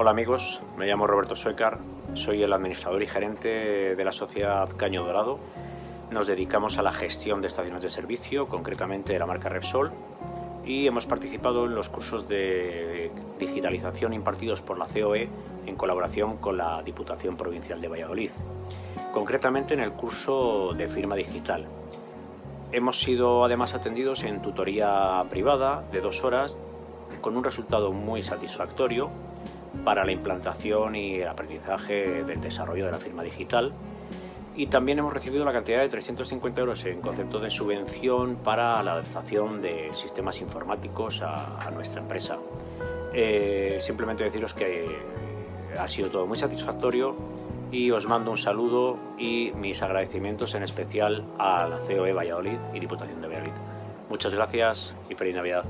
Hola amigos, me llamo Roberto Suecar, soy el administrador y gerente de la sociedad Caño Dorado. Nos dedicamos a la gestión de estaciones de servicio, concretamente de la marca Repsol, y hemos participado en los cursos de digitalización impartidos por la COE en colaboración con la Diputación Provincial de Valladolid, concretamente en el curso de firma digital. Hemos sido además atendidos en tutoría privada de dos horas con un resultado muy satisfactorio para la implantación y el aprendizaje del desarrollo de la firma digital. Y también hemos recibido la cantidad de 350 euros en concepto de subvención para la adaptación de sistemas informáticos a, nuestra empresa. Eh, simplemente deciros que ha sido todo muy satisfactorio y os mando un saludo y mis agradecimientos en especial a la COE Valladolid y Diputación de Valladolid. Muchas gracias y feliz Navidad.